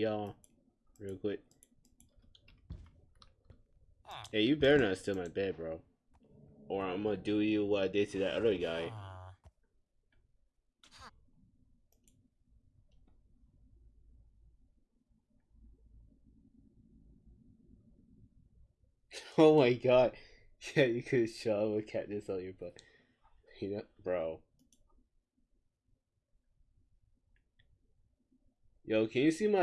y'all real quick. Hey, you better not steal my bed, bro. Or I'm gonna do you what I did to that other guy. Oh my god. Yeah, you could shove a cactus on your butt. You know, bro. Yo, can you see my